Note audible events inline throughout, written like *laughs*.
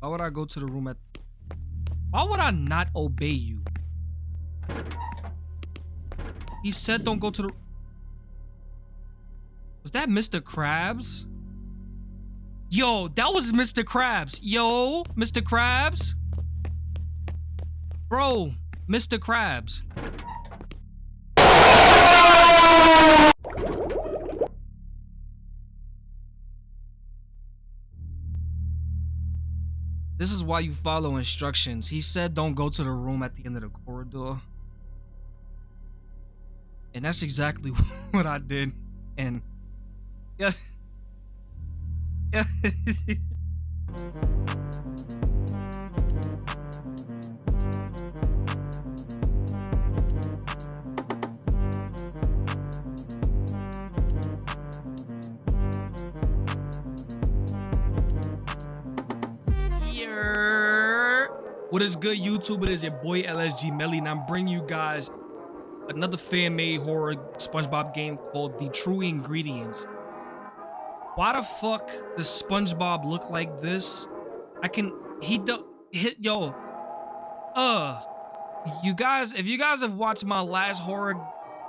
Why would I go to the room at... Why would I not obey you? He said don't go to the... Was that Mr. Krabs? Yo, that was Mr. Krabs. Yo, Mr. Krabs. Bro, Mr. Krabs. Why you follow instructions. He said don't go to the room at the end of the corridor. And that's exactly *laughs* what I did. And yeah. *laughs* Yeah. *laughs* What is good, YouTube? It is your boy LSG Melly, and I'm bringing you guys another fan-made horror SpongeBob game called The True Ingredients. Why the fuck does SpongeBob look like this? I can he do hit yo. Uh, you guys, if you guys have watched my last horror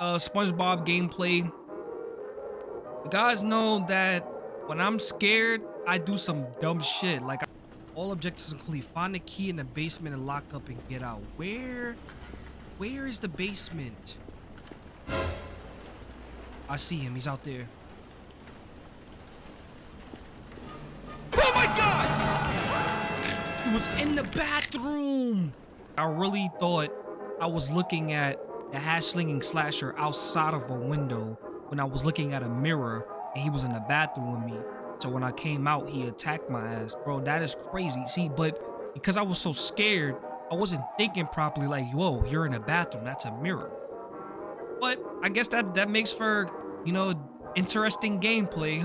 uh SpongeBob gameplay, you guys know that when I'm scared, I do some dumb shit. Like all objectives complete. Find the key in the basement and lock up and get out. Where where is the basement? I see him. He's out there. Oh my god! He was in the bathroom! I really thought I was looking at the hash slinging slasher outside of a window when I was looking at a mirror and he was in the bathroom with me. So when I came out, he attacked my ass. Bro, that is crazy. See, but because I was so scared, I wasn't thinking properly like, whoa, you're in a bathroom. That's a mirror. But I guess that, that makes for, you know, interesting gameplay.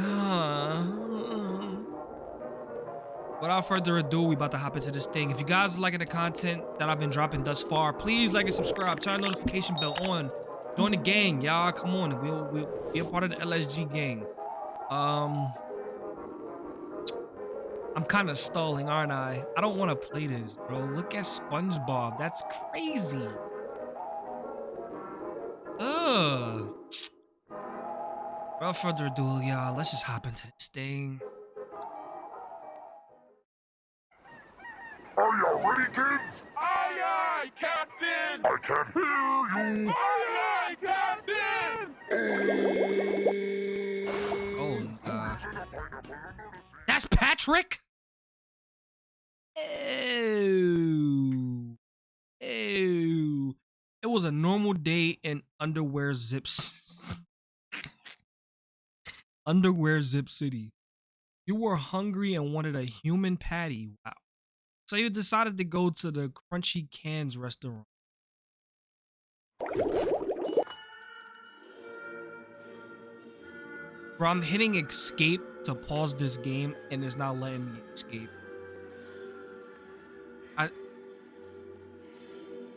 Without further ado, we about to hop into this thing. If you guys are liking the content that I've been dropping thus far, please like and subscribe. Turn notification bell on. Join the gang, y'all. Come on. We'll, we'll be a part of the LSG gang. Um, I'm kind of stalling, aren't I? I don't want to play this, bro. Look at SpongeBob. That's crazy. Ugh. Without further ado, y'all, let's just hop into this thing. Are y'all ready, kids? Aye, aye, Captain! I can't hear you. Aye, aye, Captain! Oh, oh God. That's Patrick? Ew. Ew. It was a normal day in underwear zips. *laughs* underwear zip city. You were hungry and wanted a human patty. Wow. So you decided to go to the Crunchy Cans restaurant. Bro, I'm hitting escape to pause this game and it's not letting me escape.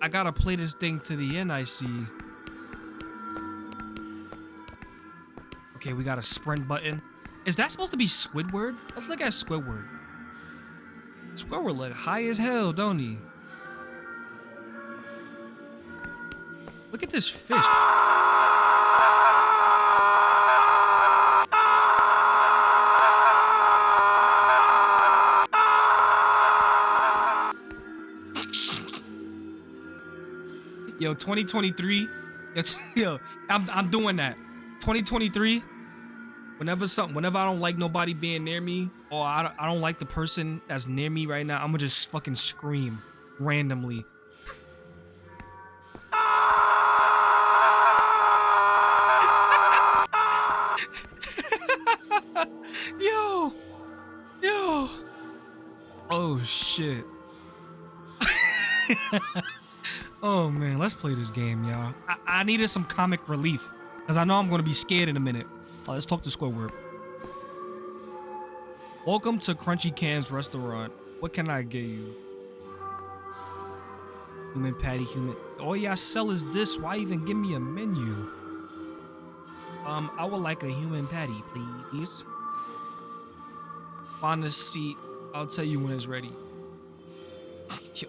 I gotta play this thing to the end, I see. Okay, we got a sprint button. Is that supposed to be Squidward? Let's look at Squidward. Squidward look high as hell, don't he? Look at this fish. Yo, 2023. Yo, *laughs* yo, I'm I'm doing that. 2023. Whenever something, whenever I don't like nobody being near me, or I don't, I don't like the person that's near me right now, I'm gonna just fucking scream randomly. play this game, y'all. I, I needed some comic relief because I know I'm going to be scared in a minute. Let's talk to Squidward. Welcome to Crunchy Can's restaurant. What can I get you? Human patty, human. All y'all sell is this. Why even give me a menu? Um, I would like a human patty, please. Find a seat. I'll tell you when it's ready. *laughs*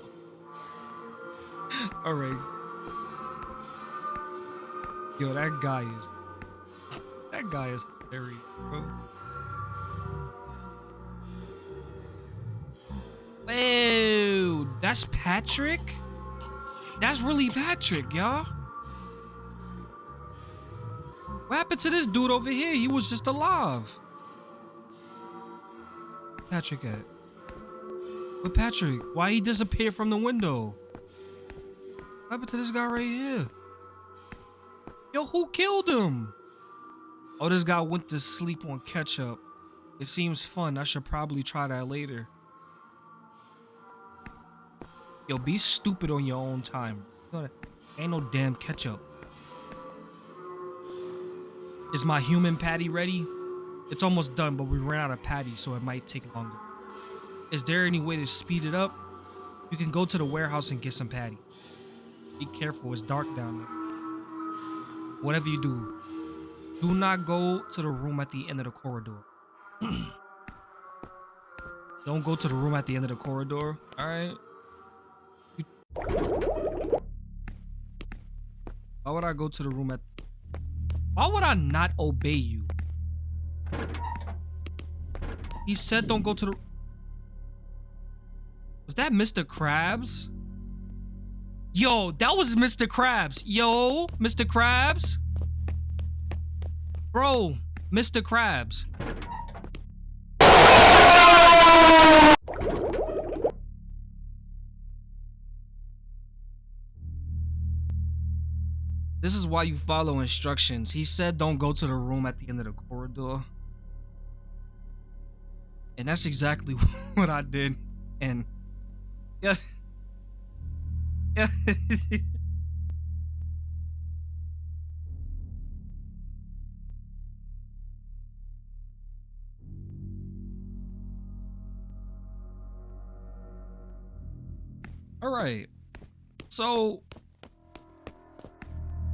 All right. Yo, that guy is. That guy is bro. Whoa, that's Patrick? That's really Patrick, y'all. What happened to this dude over here? He was just alive. Patrick at? But Patrick, why he disappeared from the window? What happened to this guy right here? Yo, who killed him? Oh, this guy went to sleep on ketchup. It seems fun. I should probably try that later. Yo, be stupid on your own time. Ain't no damn ketchup. Is my human patty ready? It's almost done, but we ran out of patty, so it might take longer. Is there any way to speed it up? You can go to the warehouse and get some patty. Be careful, it's dark down there. Whatever you do, do not go to the room at the end of the corridor. *clears throat* Don't go to the room at the end of the corridor, alright? Why would I go to the room at... Why would I not obey you? He said don't go to the... Was that Mr. Krabs? Yo, that was Mr. Krabs. Yo, Mr. Krabs. Bro, Mr. Krabs. This is why you follow instructions. He said don't go to the room at the end of the corridor. And that's exactly *laughs* what I did. And yeah. *laughs* All right. So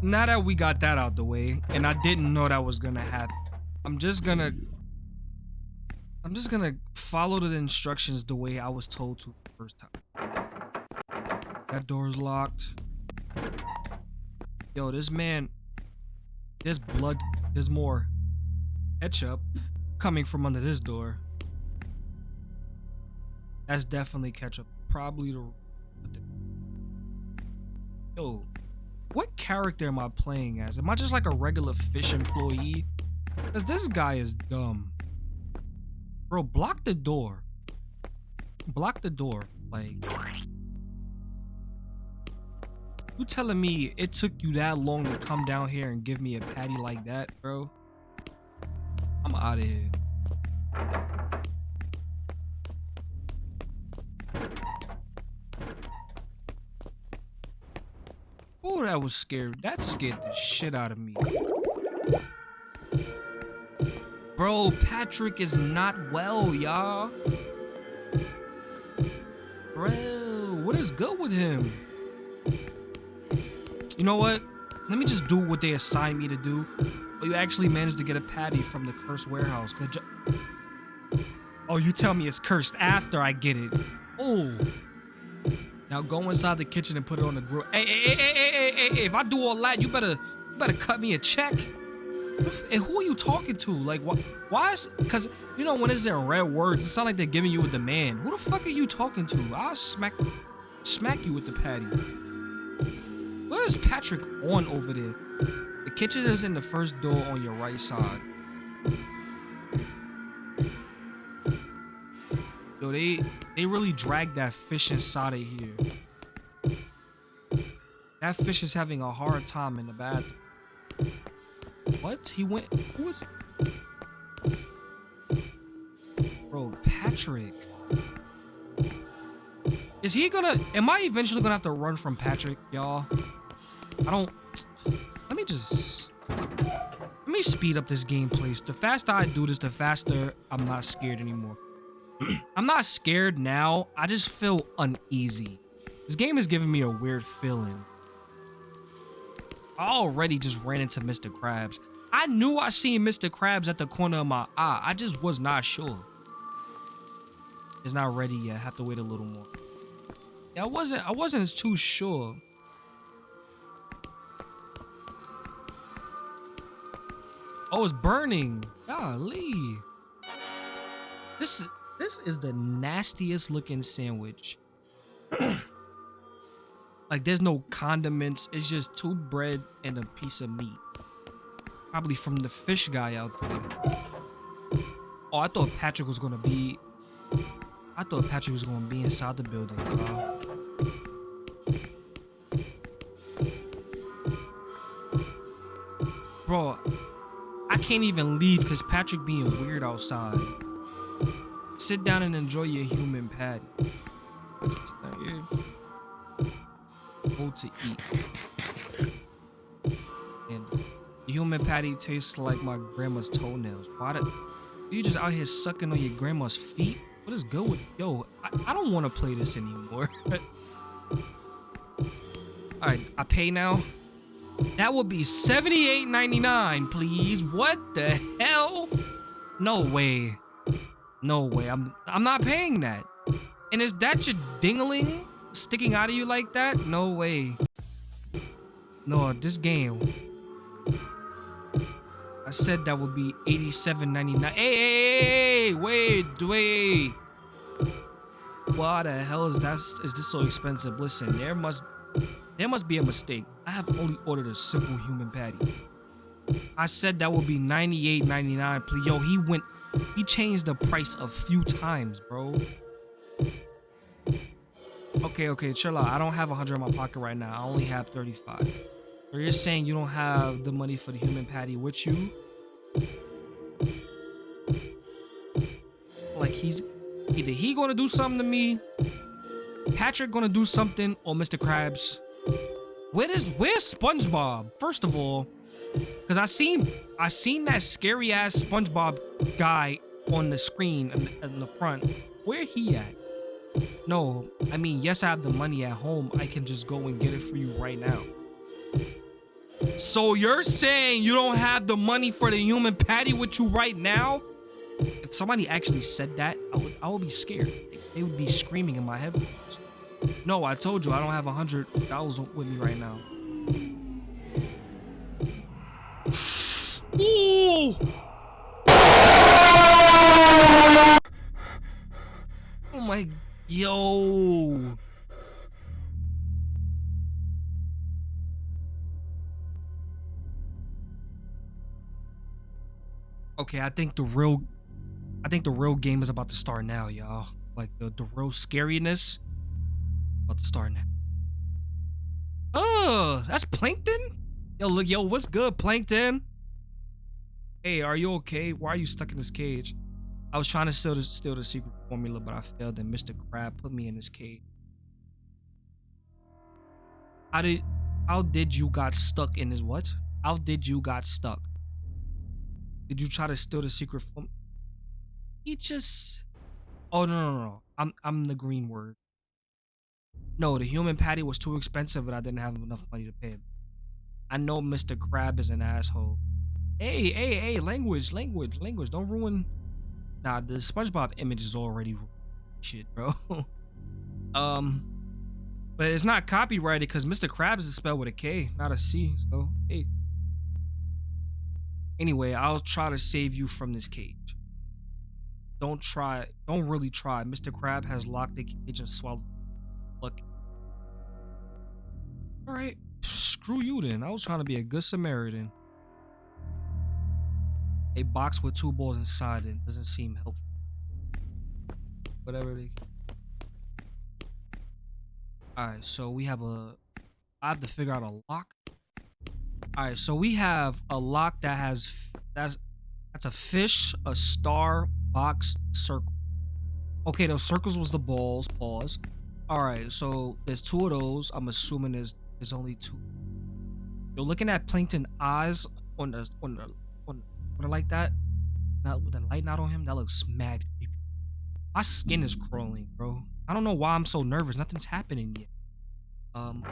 now that we got that out the way, and I didn't know that was gonna happen, I'm just gonna I'm just gonna follow the instructions the way I was told to the first time. That door's locked. Yo, this man, there's blood, there's more ketchup coming from under this door. That's definitely ketchup. Probably the. Yo, what character am I playing as? Am I just like a regular fish employee? Because this guy is dumb. Bro, block the door. Block the door. Like. You telling me it took you that long to come down here and give me a patty like that, bro? I'm out of here. Oh, that was scary. That scared the shit out of me. Bro, Patrick is not well, y'all. Bro, what is good with him? You know what? Let me just do what they assigned me to do. But you actually managed to get a patty from the cursed warehouse. Good job. Oh, you tell me it's cursed after I get it. Oh. Now go inside the kitchen and put it on the grill. Hey, hey, hey, hey, hey, hey, hey, if I do all that, you better, you better cut me a check. And who are you talking to? Like, what? Why is? Cause you know when it's in red words, it sounds like they're giving you a demand. Who the fuck are you talking to? I'll smack, smack you with the patty. What is Patrick on over there? The kitchen is in the first door on your right side. Yo, they they really dragged that fish inside of here. That fish is having a hard time in the bathroom. What? He went. Who was? Bro, Patrick. Is he gonna? Am I eventually gonna have to run from Patrick, y'all? I don't. Let me just. Let me speed up this gameplay. The faster I do this, the faster I'm not scared anymore. *clears throat* I'm not scared now. I just feel uneasy. This game is giving me a weird feeling. I already just ran into Mr. Krabs. I knew I seen Mr. Krabs at the corner of my eye. I just was not sure. It's not ready yet. I have to wait a little more. Yeah, I wasn't I wasn't too sure. Oh, it's burning. Golly. This is this is the nastiest looking sandwich. *clears throat* like there's no condiments. It's just two bread and a piece of meat. Probably from the fish guy out there. Oh, I thought Patrick was gonna be. I thought Patrick was gonna be inside the building. Bro. Bro, I can't even leave because Patrick being weird outside. Sit down and enjoy your human patty. Hold to eat. And the human patty tastes like my grandma's toenails. Why did you just out here sucking on your grandma's feet? What is good with yo? I, I don't want to play this anymore. *laughs* All right, I pay now. That would be $78.99, please. What the hell? No way. No way. I'm I'm not paying that. And is that your dingling sticking out of you like that? No way. No, this game. I said that would be $87.99. Hey, hey, hey, hey, wait, wait. Why the hell is that? Is this so expensive? Listen, there must there must be a mistake. I have only ordered a simple human patty. I said that would be $98.99. Please, yo, he went, he changed the price a few times, bro. Okay, okay, chill out. I don't have 100 in my pocket right now. I only have 35. So you're saying you don't have the money for the human patty with you? Like he's either he gonna do something to me, Patrick gonna do something, or Mr. Krabs where is where's SpongeBob? First of all, because I seen I seen that scary ass SpongeBob guy on the screen in, the front. Where he at? No, I mean yes, I have the money at home. I can just go and get it for you right now. So you're saying you don't have the money for the human patty with you right now? If somebody actually said that, I would I would be scared. They would be screaming in my headphones. No, I told you I don't have a hundred dollars with me right now. Ooh! Oh my, yo! Okay, I think the real, I think the real game is about to start now, y'all. Like the the real scariness about to start now. Oh, that's Plankton? Yo, look, yo, what's good, Plankton? Hey, are you okay? Why are you stuck in this cage? I was trying to steal the, steal the secret formula, but I failed, and Mr. Crab put me in this cage. How did how did you got stuck in this what? How did you got stuck? Did you try to steal the secret formula? He just Oh no no no. I'm I'm the green word. No, the human patty was too expensive and I didn't have enough money to pay. Him. I know Mr. Crab is an asshole. Hey, hey, hey, language, language, language. Don't ruin. Nah, the SpongeBob image is already shit, bro. *laughs* um, but it's not copyrighted because Mr. Krabs is spelled with a K, not a C. So, hey. Anyway, I'll try to save you from this cage. Don't try. Don't really try. Mr. Crab has locked the cage and swallowed. Look, all right, screw you then. I was trying to be a good Samaritan. A box with two balls inside it doesn't seem helpful. Whatever they. All right, so we have a. I have to figure out a lock. All right, so we have a lock that has that's that's a fish, a star, box, circle. Okay, those circles was the balls. Pause. All right, so there's two of those. I'm assuming there's there's only two. You're looking at plankton eyes on the on the on, the like that. Not with the light not on him. That looks mad creepy. My skin is crawling, bro. I don't know why I'm so nervous. Nothing's happening yet. Um,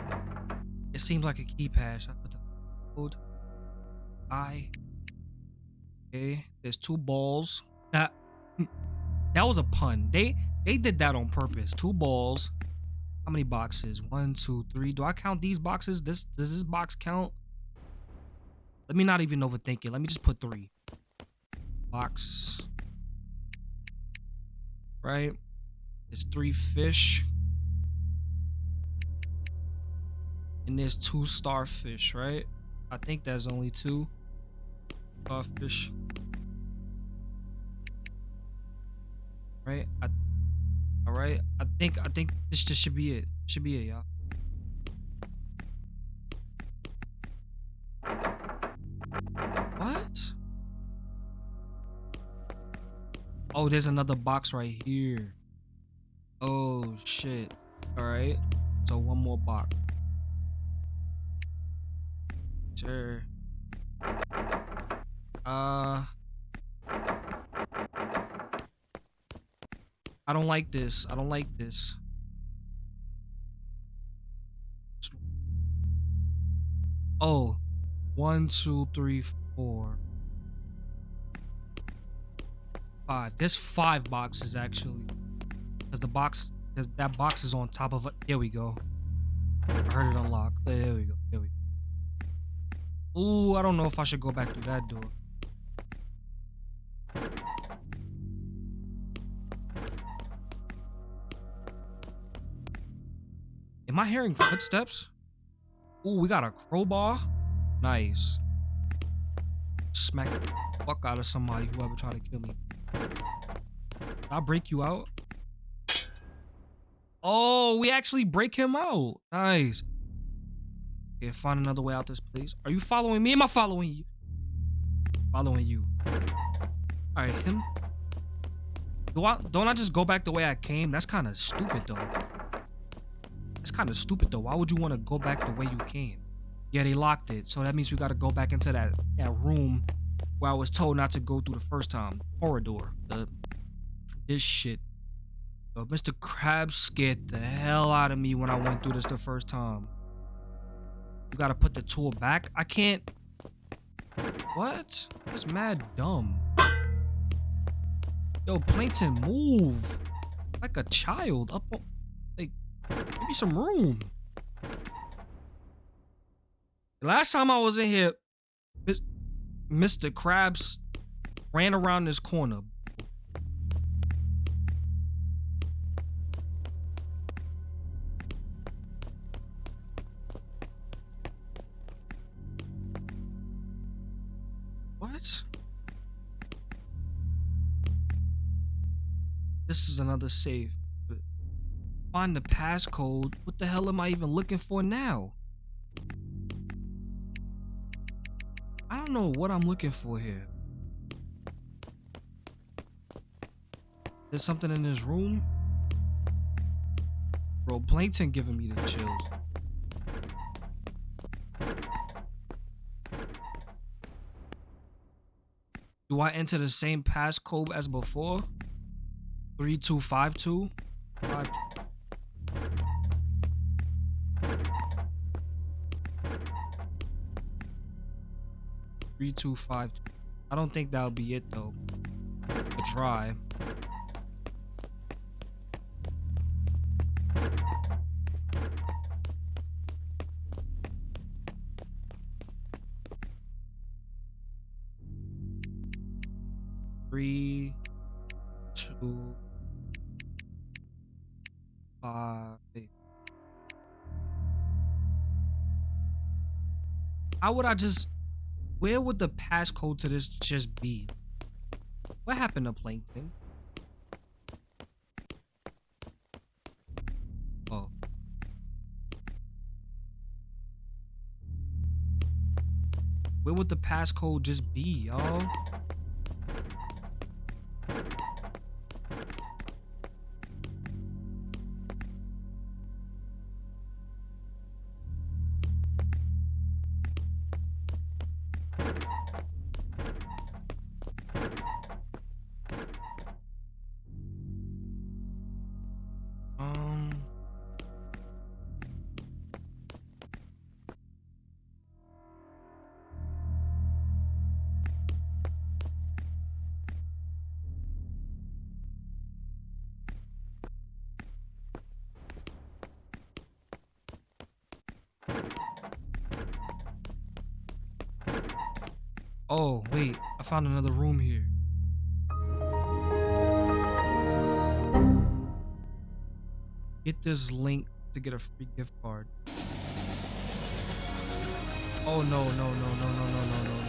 it seems like a keypad. I put the code. I. Okay, there's two balls. That that was a pun. They they did that on purpose. Two balls. How many boxes? One, two, three. Do I count these boxes? This does this box count? Let me not even overthink it. Let me just put three. Box. Right? There's three fish. And there's two starfish, right? I think there's only two starfish. Right? I, right. I think I think this just should be it. Should be it, y'all. What? Oh, there's another box right here. Oh shit. All right. So one more box. Sure. Uh I don't like this. I don't like this. Oh, one, two, three, four, five. There's five boxes actually, because the box, cause that box is on top of it. There we go. I heard it unlock. There we go. There we go. Ooh, I don't know if I should go back through that door. Am I hearing footsteps? Ooh, we got a crowbar. Nice. Smack the fuck out of somebody, whoever tried to kill me. I'll break you out. Oh, we actually break him out. Nice. Okay, find another way out this place. Are you following me? Am I following you? Following you. Alright, him. Do I don't I just go back the way I came? That's kind of stupid though. That's kind of stupid though. Why would you want to go back the way you came? Yeah, they locked it. So that means we got to go back into that that room where I was told not to go through the first time. Corridor. The this shit. But Mr. Krabs scared the hell out of me when I went through this the first time. You gotta put the tool back. I can't. What? That's mad dumb. Yo, Plankton, move. Like a child. Up. Give me some room. Last time I was in here, Mr. Krabs ran around this corner. What? This is another save. Find the passcode. What the hell am I even looking for now? I don't know what I'm looking for here. There's something in this room. Bro, Plankton giving me the chills. Do I enter the same passcode as before? 3252? Five- Three two five. I don't think that'll be it though. A try. Three, two, five. How would I just? Where would the passcode to this just be? What happened to Plankton? Oh. Where would the passcode just be, y'all? Oh, wait. I found another room here. Get this link to get a free gift card. Oh no, no, no, no, no, no, no, no,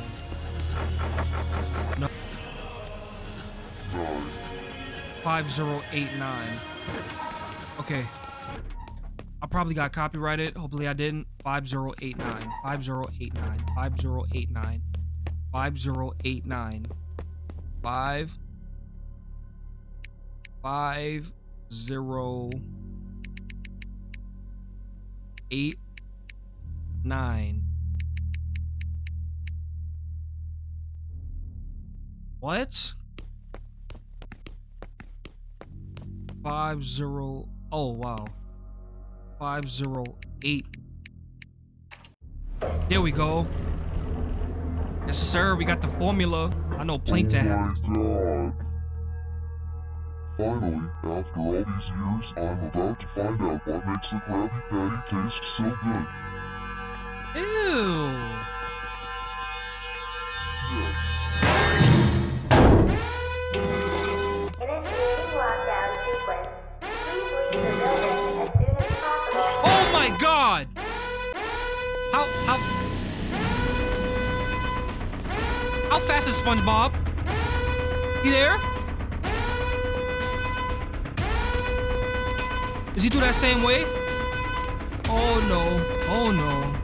no. No. 5089. Okay. I probably got copyrighted. Hopefully I didn't. 5089. 5089. 5089. 5089. 5 5 0 8 9 What? Five zero. Oh wow. Five zero eight. There we go. Yes, sir. We got the formula. I know Plankton has. Oh my god. Finally, after all these years, I'm about to find out what makes the Krabby Patty taste so good. How fast is SpongeBob? He there? Is he do that same way? Oh no. Oh no.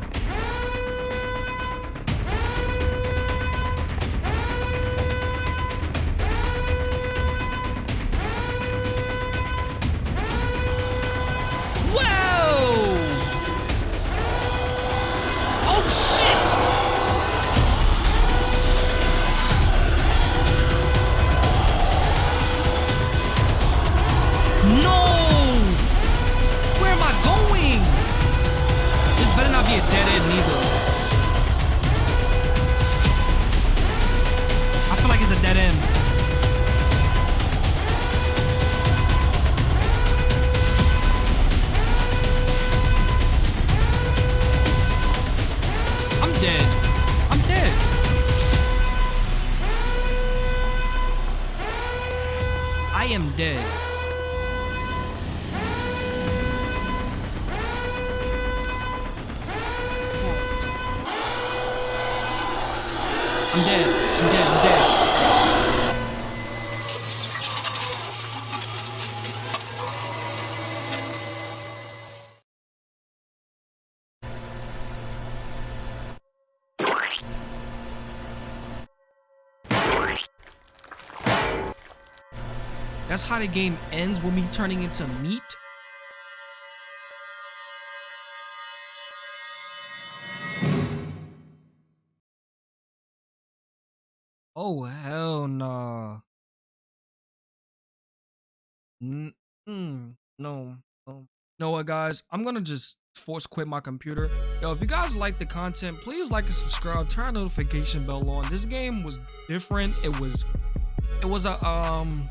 That's how the game ends with me turning into meat. Oh hell nah. Mm, mm, no, no. Know what, guys? I'm gonna just force quit my computer. Yo, if you guys like the content, please like and subscribe. Turn notification bell on. This game was different. It was, it was a um.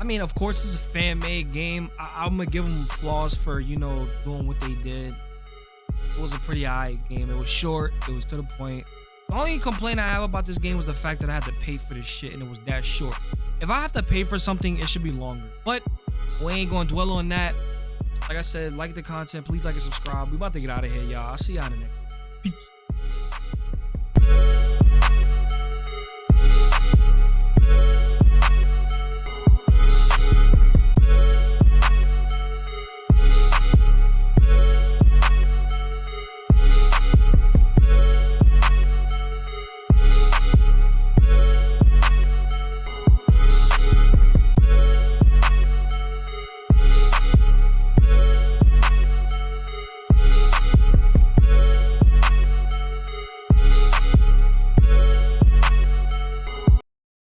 I mean, of course, it's a fan made game. I- I'm gonna give them applause for you know doing what they did. It was a pretty alright game. It was short. It was to the point. The only complaint I have about this game was the fact that I had to pay for this shit and it was that short. If I have to pay for something, it should be longer. But we ain't gonna dwell on that. Like I said, like the content. Please like and subscribe. We about to get out of here, y'all. I'll see y'all in the next. Peace.